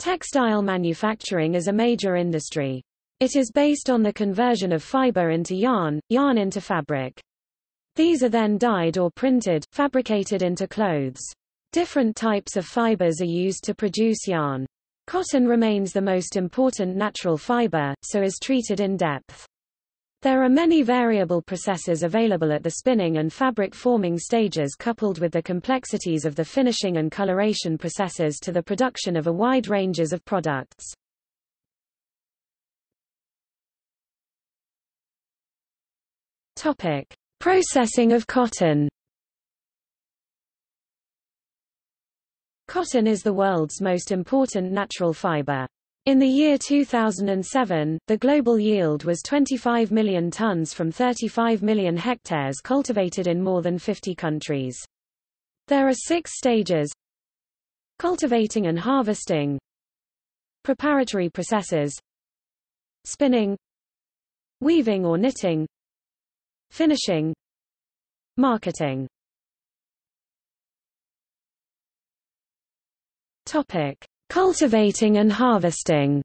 Textile manufacturing is a major industry. It is based on the conversion of fiber into yarn, yarn into fabric. These are then dyed or printed, fabricated into clothes. Different types of fibers are used to produce yarn. Cotton remains the most important natural fiber, so is treated in depth. There are many variable processes available at the spinning and fabric forming stages coupled with the complexities of the finishing and coloration processes to the production of a wide ranges of products. Topic: Processing of cotton. Cotton is the world's most important natural fiber. In the year 2007, the global yield was 25 million tons from 35 million hectares cultivated in more than 50 countries. There are six stages Cultivating and harvesting Preparatory processes Spinning Weaving or knitting Finishing Marketing Topic Cultivating and harvesting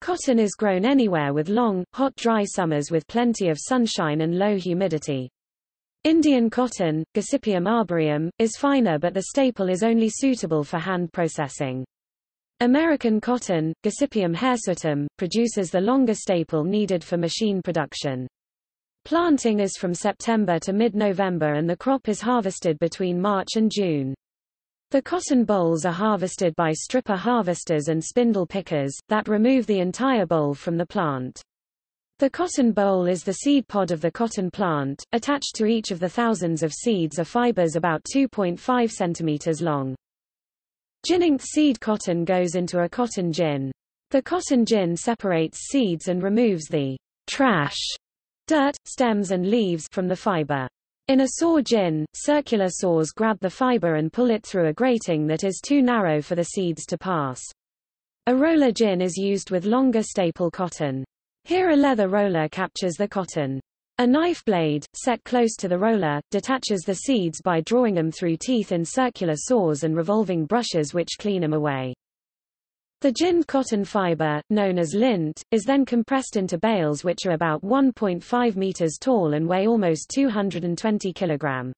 Cotton is grown anywhere with long, hot dry summers with plenty of sunshine and low humidity. Indian cotton, Gossypium arboreum, is finer but the staple is only suitable for hand processing. American cotton, Gossypium hirsutum, produces the longer staple needed for machine production. Planting is from September to mid-November and the crop is harvested between March and June. The cotton bolls are harvested by stripper harvesters and spindle pickers, that remove the entire boll from the plant. The cotton boll is the seed pod of the cotton plant. Attached to each of the thousands of seeds are fibers about 2.5 centimeters long. Ginningth seed cotton goes into a cotton gin. The cotton gin separates seeds and removes the trash, dirt, stems and leaves from the fiber. In a saw gin, circular saws grab the fiber and pull it through a grating that is too narrow for the seeds to pass. A roller gin is used with longer staple cotton. Here a leather roller captures the cotton. A knife blade, set close to the roller, detaches the seeds by drawing them through teeth in circular saws and revolving brushes which clean them away. The ginned cotton fiber, known as lint, is then compressed into bales which are about 1.5 meters tall and weigh almost 220 kilogram.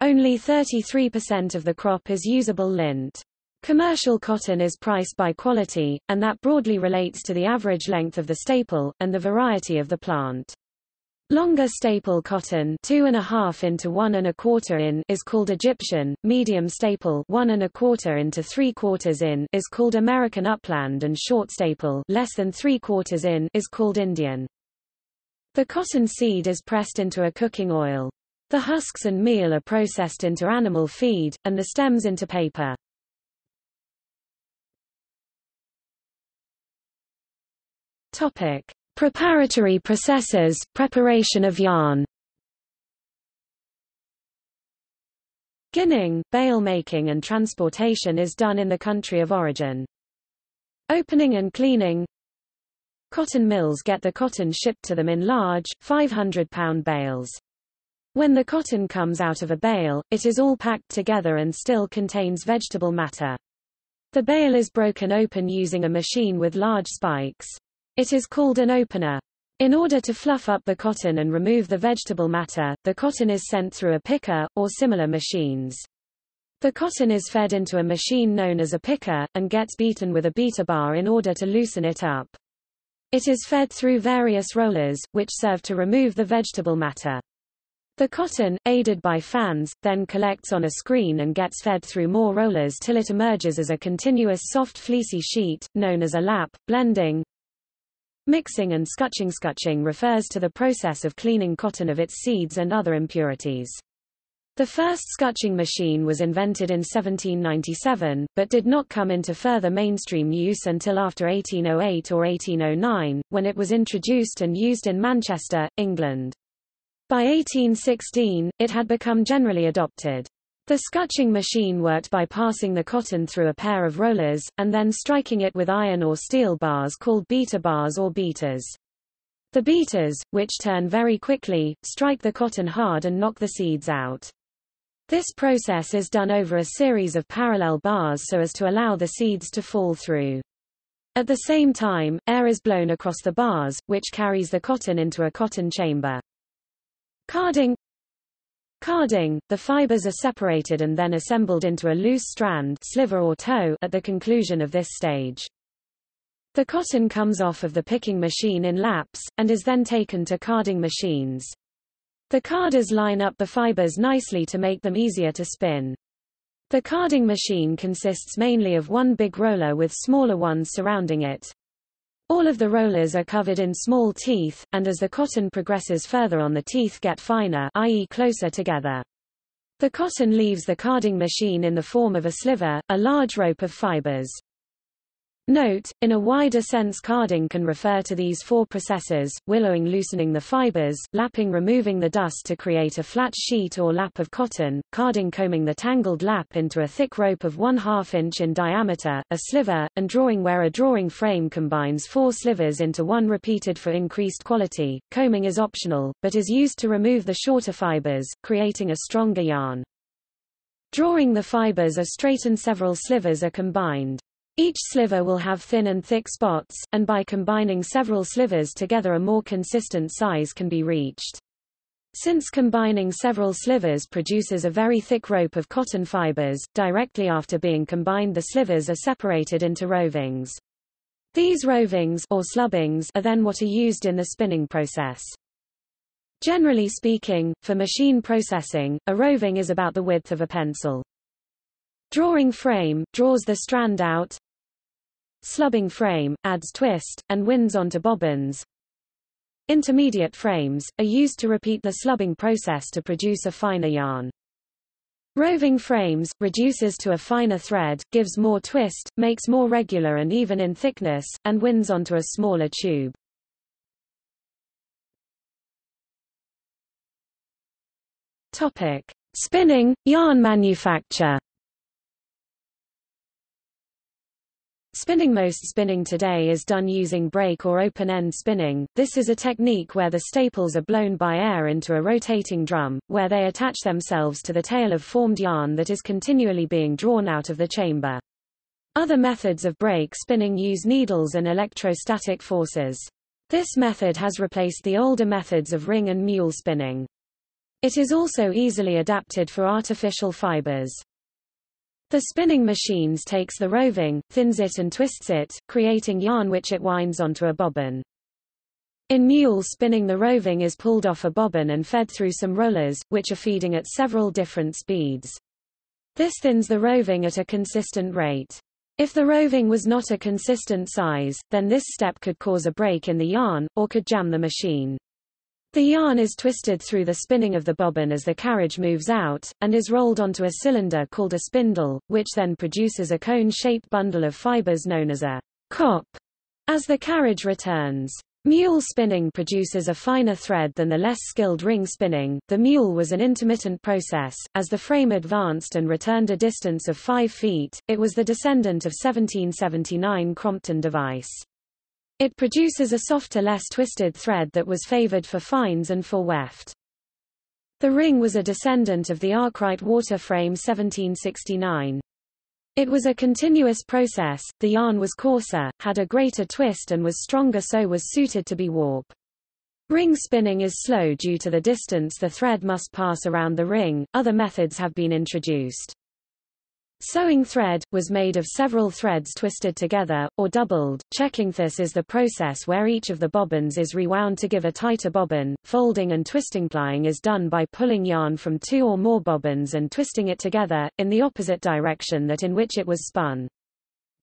Only 33% of the crop is usable lint. Commercial cotton is priced by quality, and that broadly relates to the average length of the staple, and the variety of the plant. Longer staple cotton two and a half into one and a quarter in is called Egyptian, medium staple one and a quarter into three quarters in is called American upland and short staple less than three quarters in is called Indian. The cotton seed is pressed into a cooking oil. The husks and meal are processed into animal feed, and the stems into paper. Topic. Preparatory processes, preparation of yarn Ginning, bale making and transportation is done in the country of origin. Opening and cleaning Cotton mills get the cotton shipped to them in large, 500-pound bales. When the cotton comes out of a bale, it is all packed together and still contains vegetable matter. The bale is broken open using a machine with large spikes. It is called an opener. In order to fluff up the cotton and remove the vegetable matter, the cotton is sent through a picker, or similar machines. The cotton is fed into a machine known as a picker, and gets beaten with a beater bar in order to loosen it up. It is fed through various rollers, which serve to remove the vegetable matter. The cotton, aided by fans, then collects on a screen and gets fed through more rollers till it emerges as a continuous soft fleecy sheet, known as a lap. Blending, Mixing and scutching Scutching refers to the process of cleaning cotton of its seeds and other impurities. The first scutching machine was invented in 1797, but did not come into further mainstream use until after 1808 or 1809, when it was introduced and used in Manchester, England. By 1816, it had become generally adopted. The scutching machine worked by passing the cotton through a pair of rollers, and then striking it with iron or steel bars called beater bars or beaters. The beaters, which turn very quickly, strike the cotton hard and knock the seeds out. This process is done over a series of parallel bars so as to allow the seeds to fall through. At the same time, air is blown across the bars, which carries the cotton into a cotton chamber. Carding Carding, the fibers are separated and then assembled into a loose strand sliver or tow at the conclusion of this stage. The cotton comes off of the picking machine in laps, and is then taken to carding machines. The carders line up the fibers nicely to make them easier to spin. The carding machine consists mainly of one big roller with smaller ones surrounding it. All of the rollers are covered in small teeth, and as the cotton progresses further on the teeth get finer i.e. closer together. The cotton leaves the carding machine in the form of a sliver, a large rope of fibers. Note, in a wider sense carding can refer to these four processes, willowing loosening the fibers, lapping removing the dust to create a flat sheet or lap of cotton, carding combing the tangled lap into a thick rope of one half inch in diameter, a sliver, and drawing where a drawing frame combines four slivers into one repeated for increased quality. Combing is optional, but is used to remove the shorter fibers, creating a stronger yarn. Drawing the fibers are straight and several slivers are combined. Each sliver will have thin and thick spots, and by combining several slivers together a more consistent size can be reached. Since combining several slivers produces a very thick rope of cotton fibers, directly after being combined the slivers are separated into rovings. These rovings or slubbings are then what are used in the spinning process. Generally speaking, for machine processing, a roving is about the width of a pencil. Drawing frame, draws the strand out, Slubbing frame, adds twist, and winds onto bobbins. Intermediate frames, are used to repeat the slubbing process to produce a finer yarn. Roving frames, reduces to a finer thread, gives more twist, makes more regular and even in thickness, and winds onto a smaller tube. Topic. Spinning, yarn manufacture Spinning Most spinning today is done using break or open-end spinning. This is a technique where the staples are blown by air into a rotating drum, where they attach themselves to the tail of formed yarn that is continually being drawn out of the chamber. Other methods of break spinning use needles and electrostatic forces. This method has replaced the older methods of ring and mule spinning. It is also easily adapted for artificial fibers. The spinning machines takes the roving, thins it and twists it, creating yarn which it winds onto a bobbin. In mule spinning the roving is pulled off a bobbin and fed through some rollers, which are feeding at several different speeds. This thins the roving at a consistent rate. If the roving was not a consistent size, then this step could cause a break in the yarn, or could jam the machine. The yarn is twisted through the spinning of the bobbin as the carriage moves out, and is rolled onto a cylinder called a spindle, which then produces a cone-shaped bundle of fibers known as a cop as the carriage returns. Mule spinning produces a finer thread than the less skilled ring spinning. The mule was an intermittent process. As the frame advanced and returned a distance of 5 feet, it was the descendant of 1779 Crompton device. It produces a softer less twisted thread that was favored for fines and for weft. The ring was a descendant of the Arkwright water frame 1769. It was a continuous process, the yarn was coarser, had a greater twist and was stronger so was suited to be warp. Ring spinning is slow due to the distance the thread must pass around the ring, other methods have been introduced. Sewing thread, was made of several threads twisted together, or doubled. Cheesing this is the process where each of the bobbins is rewound to give a tighter bobbin. Folding and twisting plying is done by pulling yarn from two or more bobbins and twisting it together, in the opposite direction that in which it was spun.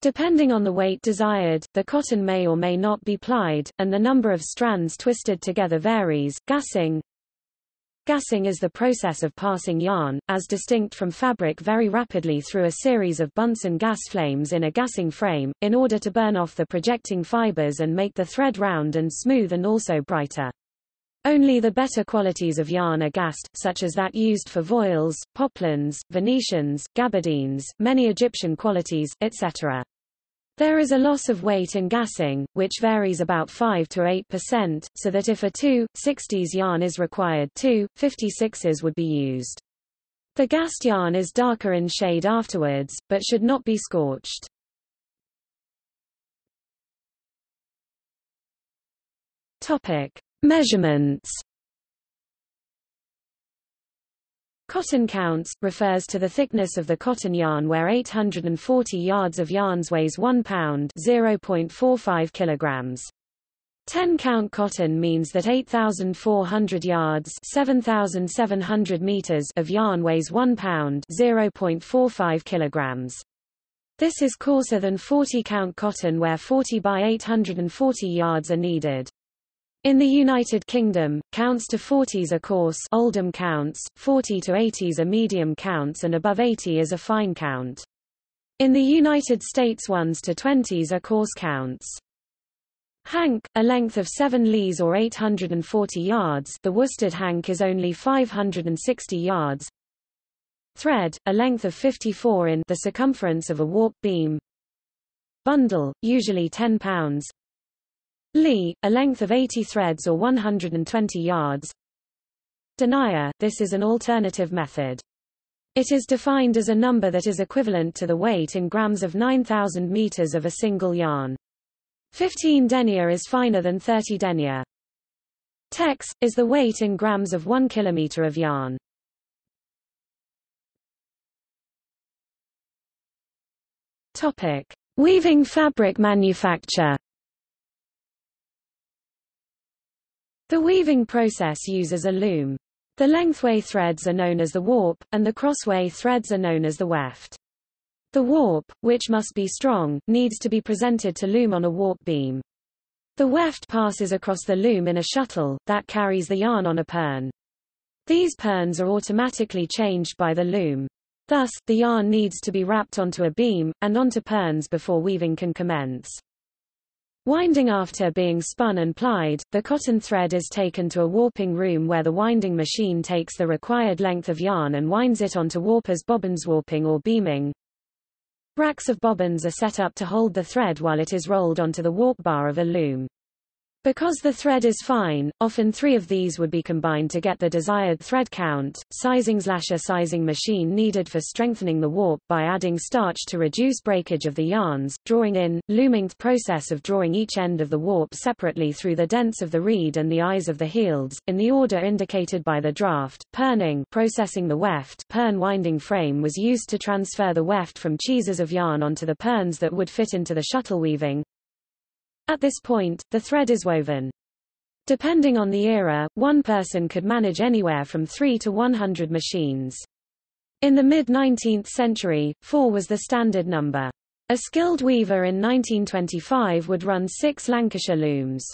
Depending on the weight desired, the cotton may or may not be plied, and the number of strands twisted together varies. Gassing, Gassing is the process of passing yarn, as distinct from fabric very rapidly through a series of Bunsen gas flames in a gassing frame, in order to burn off the projecting fibers and make the thread round and smooth and also brighter. Only the better qualities of yarn are gassed, such as that used for voiles, poplins, Venetians, gabardines, many Egyptian qualities, etc. There is a loss of weight in gassing, which varies about 5 to 8%, so that if a 2,60s yarn is required 2,56s would be used. The gassed yarn is darker in shade afterwards, but should not be scorched. Topic: Measurements. Cotton counts refers to the thickness of the cotton yarn where 840 yards of yarns weighs 1 pound, 0.45 kilograms. 10 count cotton means that 8,400 yards 7,700 meters of yarn weighs 1 pound 0.45 kilograms. This is coarser than 40 count cotton where 40 by 840 yards are needed. In the United Kingdom, counts to 40s are coarse Oldham counts, 40 to 80s are medium counts and above 80 is a fine count. In the United States 1s to 20s are coarse counts. Hank, a length of 7 lees or 840 yards the worsted hank is only 560 yards. Thread, a length of 54 in the circumference of a warp beam. Bundle, usually 10 pounds. Lee, a length of 80 threads or 120 yards. Denier, this is an alternative method. It is defined as a number that is equivalent to the weight in grams of 9,000 meters of a single yarn. 15 denier is finer than 30 denier. Tex, is the weight in grams of 1 kilometer of yarn. Topic. Weaving fabric manufacture The weaving process uses a loom. The lengthway threads are known as the warp, and the crossway threads are known as the weft. The warp, which must be strong, needs to be presented to loom on a warp beam. The weft passes across the loom in a shuttle, that carries the yarn on a pern. These perns are automatically changed by the loom. Thus, the yarn needs to be wrapped onto a beam, and onto perns before weaving can commence. Winding after being spun and plied, the cotton thread is taken to a warping room where the winding machine takes the required length of yarn and winds it onto warpers bobbins warping or beaming. Racks of bobbins are set up to hold the thread while it is rolled onto the warp bar of a loom. Because the thread is fine, often three of these would be combined to get the desired thread count. Sizing slasher sizing machine needed for strengthening the warp by adding starch to reduce breakage of the yarns, drawing in, looming process of drawing each end of the warp separately through the dents of the reed and the eyes of the heels, in the order indicated by the draft, perning processing the weft. Pern winding frame was used to transfer the weft from cheeses of yarn onto the perns that would fit into the shuttle weaving, at this point, the thread is woven. Depending on the era, one person could manage anywhere from 3 to 100 machines. In the mid-19th century, 4 was the standard number. A skilled weaver in 1925 would run six Lancashire looms.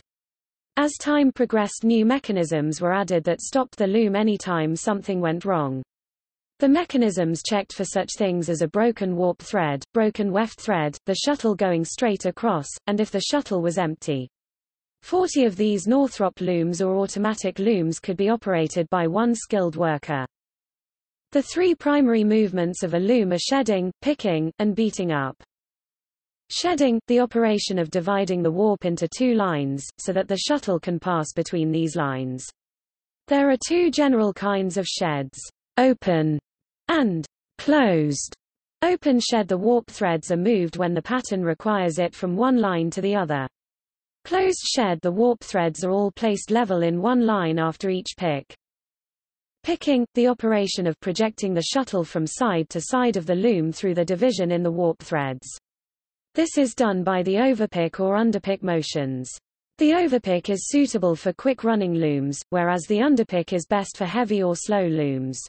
As time progressed new mechanisms were added that stopped the loom any time something went wrong. The mechanisms checked for such things as a broken warp thread, broken weft thread, the shuttle going straight across, and if the shuttle was empty. Forty of these Northrop looms or automatic looms could be operated by one skilled worker. The three primary movements of a loom are shedding, picking, and beating up. Shedding, the operation of dividing the warp into two lines, so that the shuttle can pass between these lines. There are two general kinds of sheds. Open and closed open shed the warp threads are moved when the pattern requires it from one line to the other. Closed shed the warp threads are all placed level in one line after each pick. Picking, the operation of projecting the shuttle from side to side of the loom through the division in the warp threads. This is done by the overpick or underpick motions. The overpick is suitable for quick running looms, whereas the underpick is best for heavy or slow looms.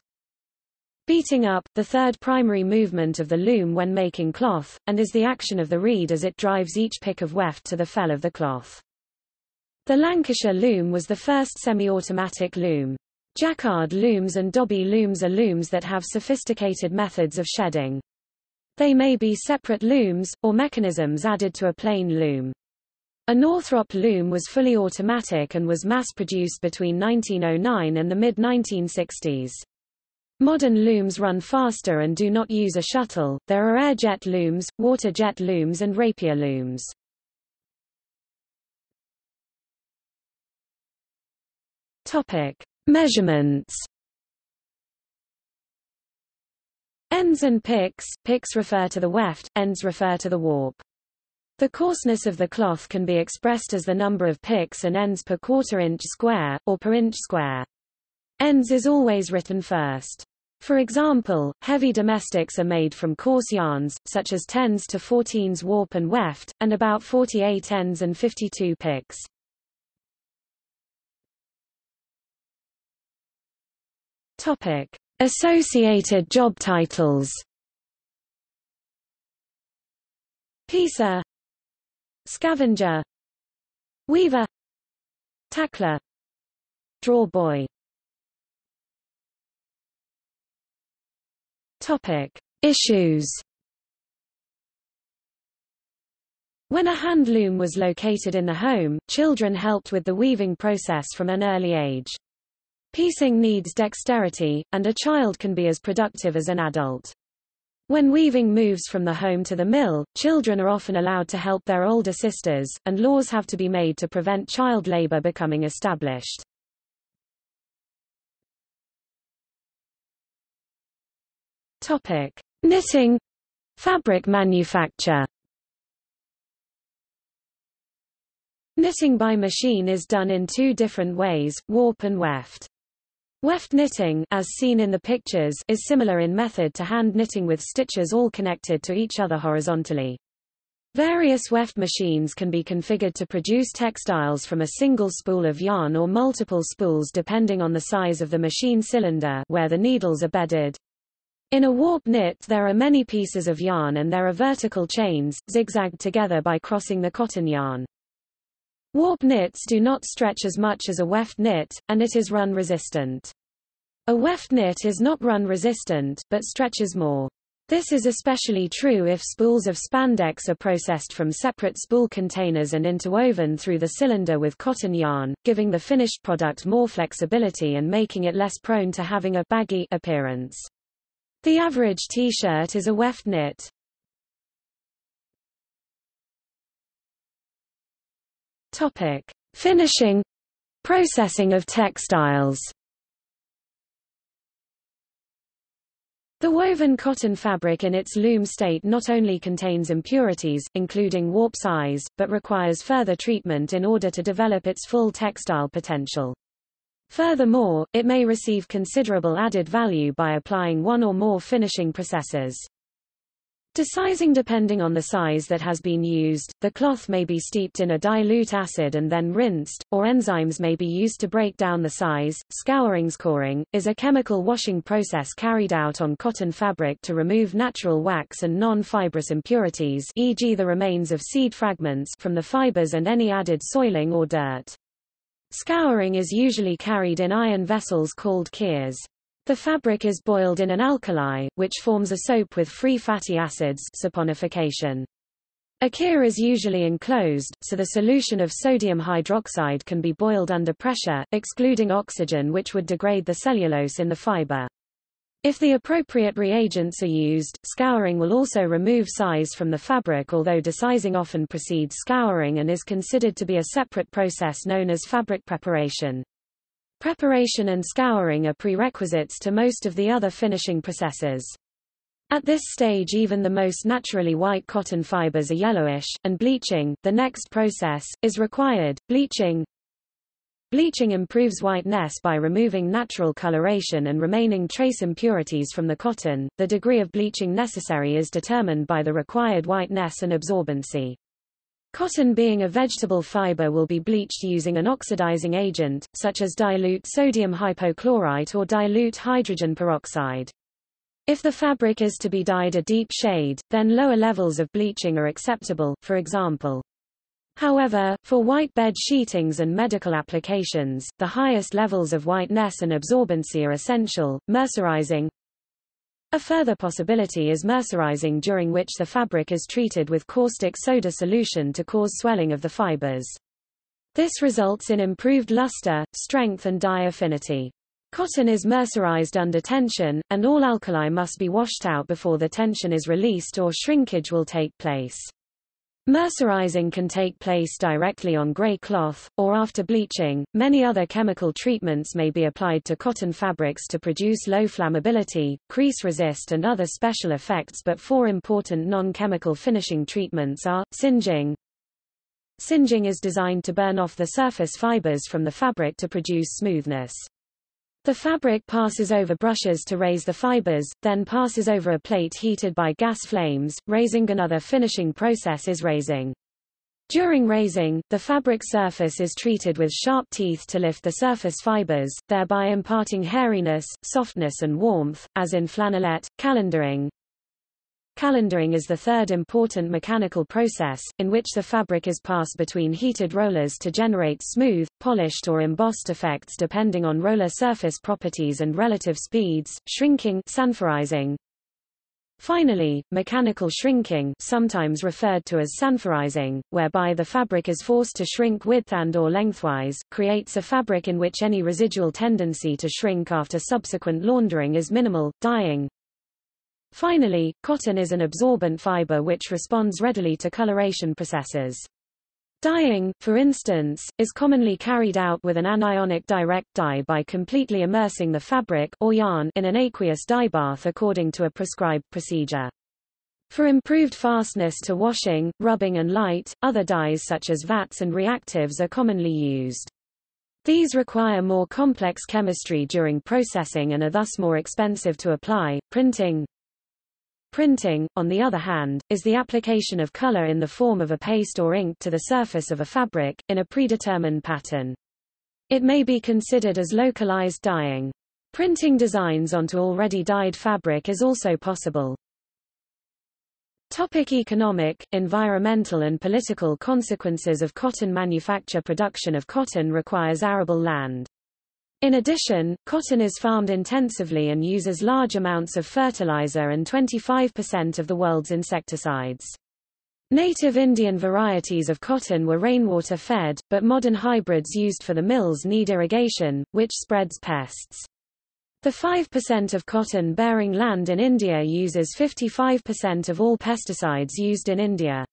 Beating up, the third primary movement of the loom when making cloth, and is the action of the reed as it drives each pick of weft to the fell of the cloth. The Lancashire loom was the first semi-automatic loom. Jacquard looms and Dobby looms are looms that have sophisticated methods of shedding. They may be separate looms, or mechanisms added to a plain loom. A Northrop loom was fully automatic and was mass-produced between 1909 and the mid-1960s. Modern looms run faster and do not use a shuttle. There are air jet looms, water jet looms and rapier looms. Topic: Measurements. Ends and picks, picks refer to the weft, ends refer to the warp. The coarseness of the cloth can be expressed as the number of picks and ends per quarter inch square, or per inch square. Ends is always written first. For example, heavy domestics are made from coarse yarns, such as 10s to 14s warp and weft, and about 48 ends and 52 picks. Topic. Associated job titles Piecer Scavenger Weaver Tackler Draw Topic. Issues When a hand loom was located in the home, children helped with the weaving process from an early age. Piecing needs dexterity, and a child can be as productive as an adult. When weaving moves from the home to the mill, children are often allowed to help their older sisters, and laws have to be made to prevent child labor becoming established. Topic: Knitting, fabric manufacture. Knitting by machine is done in two different ways, warp and weft. Weft knitting, as seen in the pictures, is similar in method to hand knitting with stitches all connected to each other horizontally. Various weft machines can be configured to produce textiles from a single spool of yarn or multiple spools depending on the size of the machine cylinder where the needles are bedded. In a warp knit there are many pieces of yarn and there are vertical chains, zigzagged together by crossing the cotton yarn. Warp knits do not stretch as much as a weft knit, and it is run resistant. A weft knit is not run resistant, but stretches more. This is especially true if spools of spandex are processed from separate spool containers and interwoven through the cylinder with cotton yarn, giving the finished product more flexibility and making it less prone to having a baggy appearance. The average T-shirt is a weft knit. Topic: Finishing processing of textiles. The woven cotton fabric in its loom state not only contains impurities, including warp size, but requires further treatment in order to develop its full textile potential. Furthermore, it may receive considerable added value by applying one or more finishing processes. Desizing depending on the size that has been used, the cloth may be steeped in a dilute acid and then rinsed, or enzymes may be used to break down the size. Scouring scoring is a chemical washing process carried out on cotton fabric to remove natural wax and non-fibrous impurities e.g. the remains of seed fragments from the fibers and any added soiling or dirt. Scouring is usually carried in iron vessels called kiers. The fabric is boiled in an alkali, which forms a soap with free fatty acids saponification. A kier is usually enclosed, so the solution of sodium hydroxide can be boiled under pressure, excluding oxygen which would degrade the cellulose in the fiber. If the appropriate reagents are used, scouring will also remove size from the fabric although desizing often precedes scouring and is considered to be a separate process known as fabric preparation. Preparation and scouring are prerequisites to most of the other finishing processes. At this stage even the most naturally white cotton fibers are yellowish, and bleaching, the next process, is required. Bleaching Bleaching improves whiteness by removing natural coloration and remaining trace impurities from the cotton. The degree of bleaching necessary is determined by the required whiteness and absorbency. Cotton being a vegetable fiber will be bleached using an oxidizing agent, such as dilute sodium hypochlorite or dilute hydrogen peroxide. If the fabric is to be dyed a deep shade, then lower levels of bleaching are acceptable, for example. However, for white bed sheetings and medical applications, the highest levels of whiteness and absorbency are essential. Mercerizing a further possibility is mercerizing during which the fabric is treated with caustic soda solution to cause swelling of the fibers. This results in improved luster, strength and dye affinity. Cotton is mercerized under tension, and all alkali must be washed out before the tension is released or shrinkage will take place. Mercerizing can take place directly on gray cloth, or after bleaching. Many other chemical treatments may be applied to cotton fabrics to produce low flammability, crease resist and other special effects but four important non-chemical finishing treatments are, singeing. Singeing is designed to burn off the surface fibers from the fabric to produce smoothness. The fabric passes over brushes to raise the fibers, then passes over a plate heated by gas flames. Raising another finishing process is raising. During raising, the fabric surface is treated with sharp teeth to lift the surface fibers, thereby imparting hairiness, softness and warmth, as in flannelette, calendering. Calendering is the third important mechanical process, in which the fabric is passed between heated rollers to generate smooth, polished or embossed effects depending on roller surface properties and relative speeds, shrinking sanforizing. Finally, mechanical shrinking sometimes referred to as sanforizing, whereby the fabric is forced to shrink width and or lengthwise, creates a fabric in which any residual tendency to shrink after subsequent laundering is minimal, dyeing, Finally, cotton is an absorbent fiber which responds readily to coloration processes. Dyeing, for instance, is commonly carried out with an anionic direct dye by completely immersing the fabric or yarn in an aqueous dye bath according to a prescribed procedure. For improved fastness to washing, rubbing and light, other dyes such as vats and reactives are commonly used. These require more complex chemistry during processing and are thus more expensive to apply. Printing, Printing, on the other hand, is the application of color in the form of a paste or ink to the surface of a fabric, in a predetermined pattern. It may be considered as localized dyeing. Printing designs onto already dyed fabric is also possible. Topic economic, environmental and political consequences of cotton manufacture Production of cotton requires arable land. In addition, cotton is farmed intensively and uses large amounts of fertilizer and 25% of the world's insecticides. Native Indian varieties of cotton were rainwater fed, but modern hybrids used for the mills need irrigation, which spreads pests. The 5% of cotton-bearing land in India uses 55% of all pesticides used in India.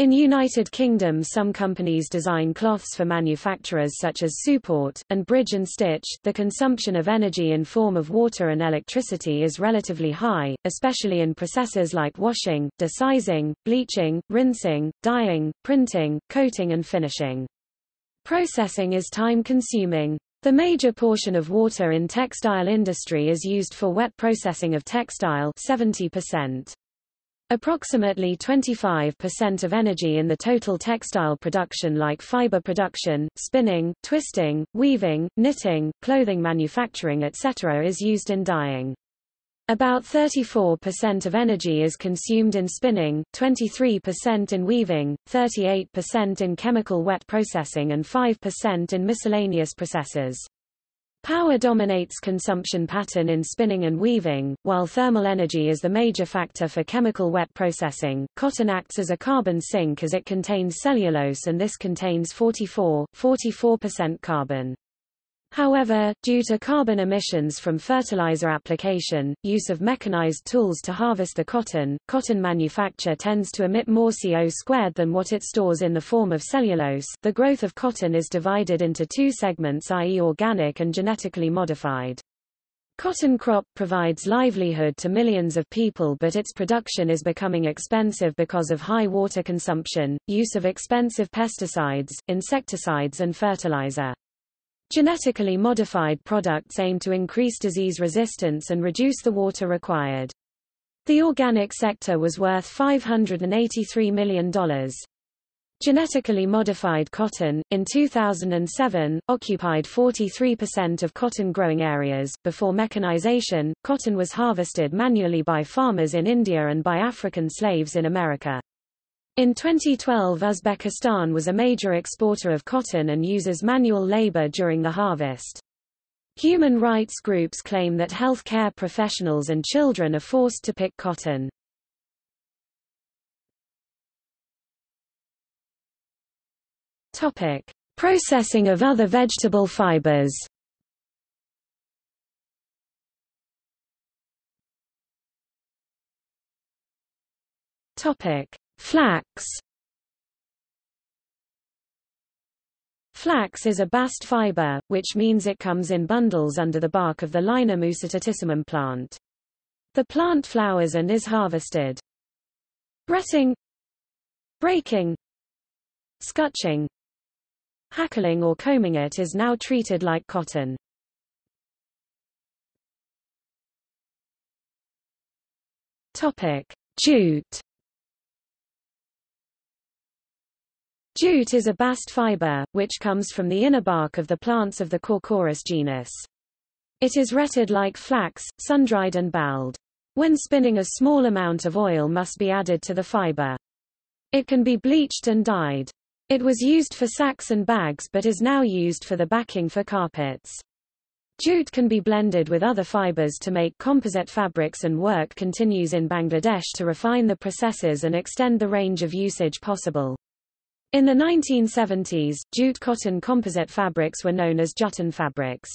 In United Kingdom some companies design cloths for manufacturers such as Suport, and Bridge and Stitch. The consumption of energy in form of water and electricity is relatively high, especially in processes like washing, desizing, bleaching, rinsing, dyeing, printing, coating and finishing. Processing is time-consuming. The major portion of water in textile industry is used for wet processing of textile 70%. Approximately 25% of energy in the total textile production like fiber production, spinning, twisting, weaving, knitting, clothing manufacturing etc. is used in dyeing. About 34% of energy is consumed in spinning, 23% in weaving, 38% in chemical wet processing and 5% in miscellaneous processes. Power dominates consumption pattern in spinning and weaving, while thermal energy is the major factor for chemical wet processing. Cotton acts as a carbon sink as it contains cellulose and this contains 44, 44% carbon. However, due to carbon emissions from fertilizer application, use of mechanized tools to harvest the cotton, cotton manufacture tends to emit more CO squared than what it stores in the form of cellulose. The growth of cotton is divided into two segments i.e. organic and genetically modified. Cotton crop provides livelihood to millions of people but its production is becoming expensive because of high water consumption, use of expensive pesticides, insecticides and fertilizer. Genetically modified products aim to increase disease resistance and reduce the water required. The organic sector was worth $583 million. Genetically modified cotton, in 2007, occupied 43% of cotton growing areas. Before mechanization, cotton was harvested manually by farmers in India and by African slaves in America. In 2012 Uzbekistan was a major exporter of cotton and uses manual labor during the harvest. Human rights groups claim that health care professionals and children are forced to pick cotton. Topic: Processing of other vegetable fibers. Topic: Flax Flax is a bast fiber, which means it comes in bundles under the bark of the Linum usitatissimum plant. The plant flowers and is harvested. Bretting Breaking Scutching Hackling or combing it is now treated like cotton. Topic. Jute Jute is a bast fiber, which comes from the inner bark of the plants of the Corchorus genus. It is retted like flax, sun-dried and baled. When spinning a small amount of oil must be added to the fiber. It can be bleached and dyed. It was used for sacks and bags but is now used for the backing for carpets. Jute can be blended with other fibers to make composite fabrics and work continues in Bangladesh to refine the processes and extend the range of usage possible. In the 1970s, jute cotton composite fabrics were known as Jutton fabrics.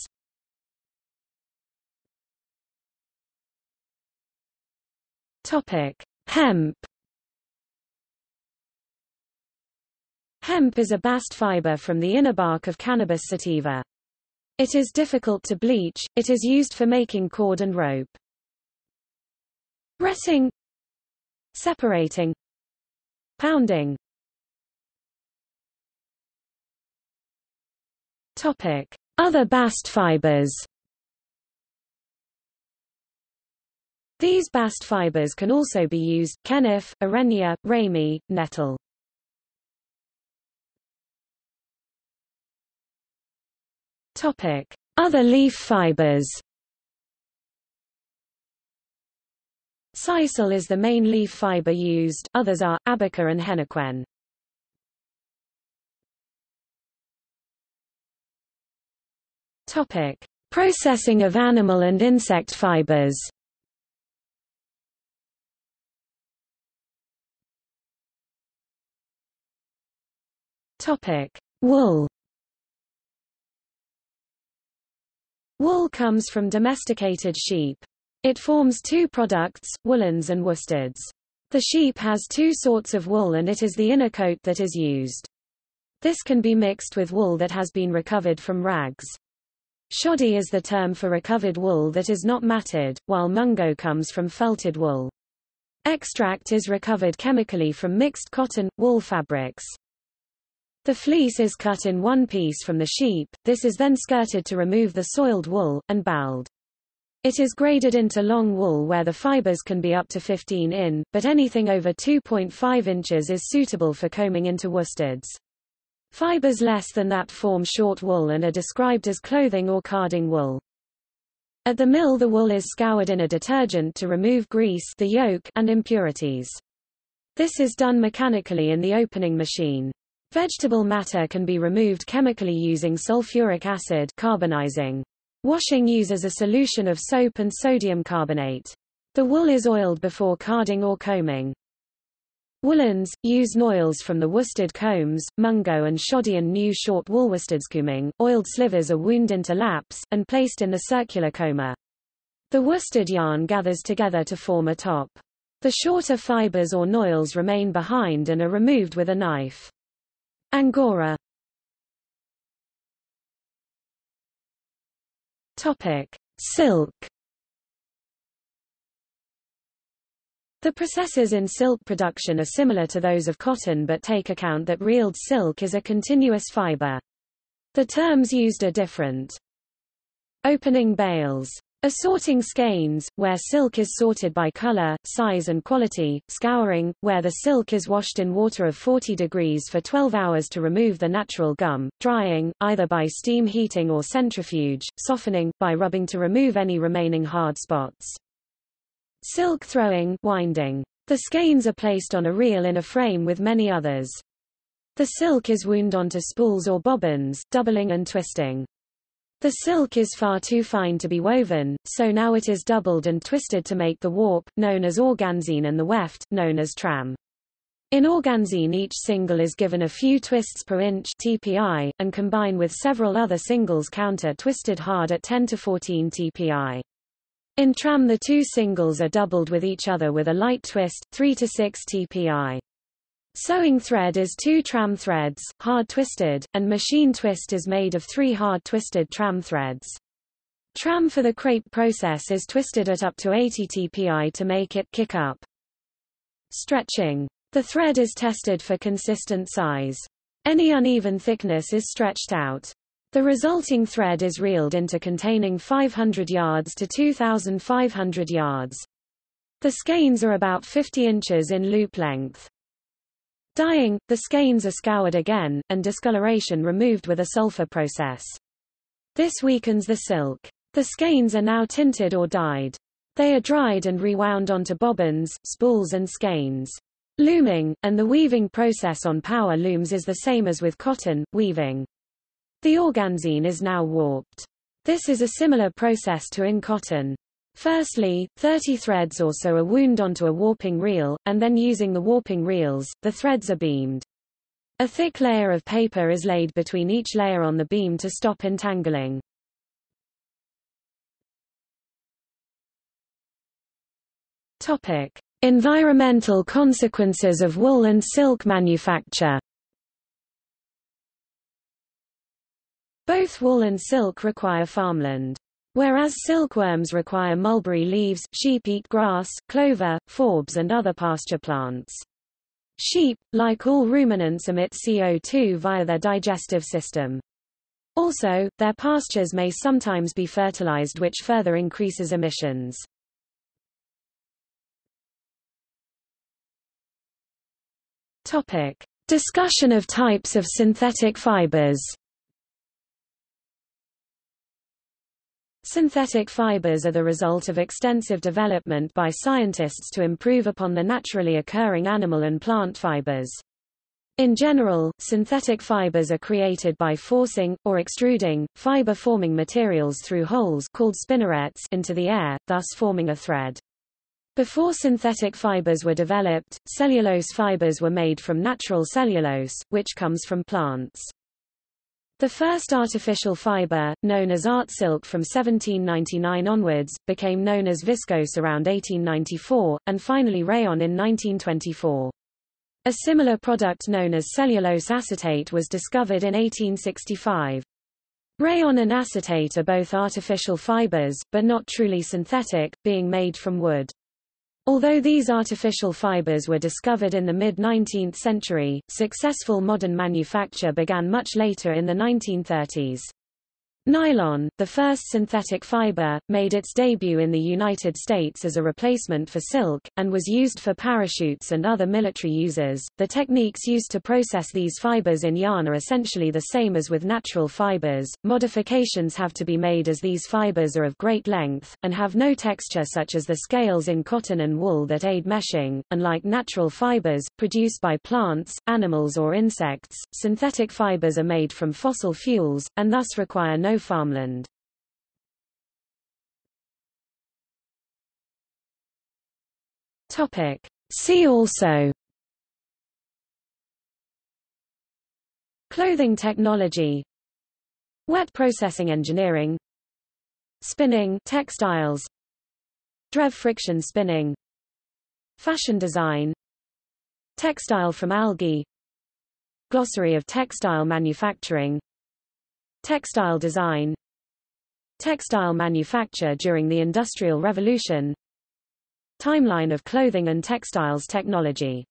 Topic: Hemp Hemp is a bast fiber from the inner bark of Cannabis sativa. It is difficult to bleach, it is used for making cord and rope. Retting Separating Pounding Topic. Other bast fibers These bast fibers can also be used, kenaf, urena, ramie, nettle. Topic: Other leaf fibers. Sisal is the main leaf fiber used, others are, abaca and henequen. Topic. Processing of animal and insect fibers Topic. Wool Wool comes from domesticated sheep. It forms two products, woolens and worsteds. The sheep has two sorts of wool and it is the inner coat that is used. This can be mixed with wool that has been recovered from rags. Shoddy is the term for recovered wool that is not matted, while mungo comes from felted wool. Extract is recovered chemically from mixed cotton, wool fabrics. The fleece is cut in one piece from the sheep, this is then skirted to remove the soiled wool, and balled. It is graded into long wool where the fibers can be up to 15 in, but anything over 2.5 inches is suitable for combing into worsteds. Fibers less than that form short wool and are described as clothing or carding wool. At the mill the wool is scoured in a detergent to remove grease the yolk and impurities. This is done mechanically in the opening machine. Vegetable matter can be removed chemically using sulfuric acid carbonizing. Washing uses a solution of soap and sodium carbonate. The wool is oiled before carding or combing. Woolens, use noils from the worsted combs, mungo and shoddy and new short wool worsted Oiled slivers are wound into laps, and placed in the circular comber. The worsted yarn gathers together to form a top. The shorter fibers or noils remain behind and are removed with a knife. Angora Topic: Silk The processes in silk production are similar to those of cotton but take account that reeled silk is a continuous fiber. The terms used are different. Opening bales Assorting skeins, where silk is sorted by color, size and quality, scouring, where the silk is washed in water of 40 degrees for 12 hours to remove the natural gum, drying, either by steam heating or centrifuge, softening, by rubbing to remove any remaining hard spots. Silk throwing winding. The skeins are placed on a reel in a frame with many others. The silk is wound onto spools or bobbins, doubling and twisting. The silk is far too fine to be woven, so now it is doubled and twisted to make the warp, known as organzine and the weft, known as tram. In organzine each single is given a few twists per inch TPI, and combine with several other singles counter twisted hard at 10 to 14 TPI. In tram the two singles are doubled with each other with a light twist, 3 to 6 TPI. Sewing thread is two tram threads, hard twisted, and machine twist is made of three hard twisted tram threads. Tram for the crepe process is twisted at up to 80 TPI to make it kick up. Stretching. The thread is tested for consistent size. Any uneven thickness is stretched out. The resulting thread is reeled into containing 500 yards to 2,500 yards. The skeins are about 50 inches in loop length. Dyeing, the skeins are scoured again, and discoloration removed with a sulfur process. This weakens the silk. The skeins are now tinted or dyed. They are dried and rewound onto bobbins, spools and skeins. Looming, and the weaving process on power looms is the same as with cotton, weaving. The organzine is now warped. This is a similar process to in cotton. Firstly, 30 threads or so are wound onto a warping reel, and then using the warping reels, the threads are beamed. A thick layer of paper is laid between each layer on the beam to stop entangling. Topic: Environmental consequences of wool and silk manufacture. Both wool and silk require farmland. Whereas silkworms require mulberry leaves, sheep eat grass, clover, forbs and other pasture plants. Sheep, like all ruminants emit CO2 via their digestive system. Also, their pastures may sometimes be fertilized which further increases emissions. Topic. Discussion of types of synthetic fibers Synthetic fibers are the result of extensive development by scientists to improve upon the naturally occurring animal and plant fibers. In general, synthetic fibers are created by forcing, or extruding, fiber-forming materials through holes called spinnerets into the air, thus forming a thread. Before synthetic fibers were developed, cellulose fibers were made from natural cellulose, which comes from plants. The first artificial fiber, known as art silk from 1799 onwards, became known as viscose around 1894, and finally rayon in 1924. A similar product known as cellulose acetate was discovered in 1865. Rayon and acetate are both artificial fibers, but not truly synthetic, being made from wood. Although these artificial fibers were discovered in the mid-19th century, successful modern manufacture began much later in the 1930s. Nylon, the first synthetic fiber, made its debut in the United States as a replacement for silk, and was used for parachutes and other military uses. The techniques used to process these fibers in yarn are essentially the same as with natural fibers. Modifications have to be made as these fibers are of great length, and have no texture such as the scales in cotton and wool that aid meshing. Unlike natural fibers, produced by plants, animals or insects, synthetic fibers are made from fossil fuels, and thus require no farmland. Topic. See also. Clothing technology. Wet processing engineering. Spinning textiles. DREF friction spinning. Fashion design. Textile from algae. Glossary of textile manufacturing Textile design Textile manufacture during the Industrial Revolution Timeline of clothing and textiles technology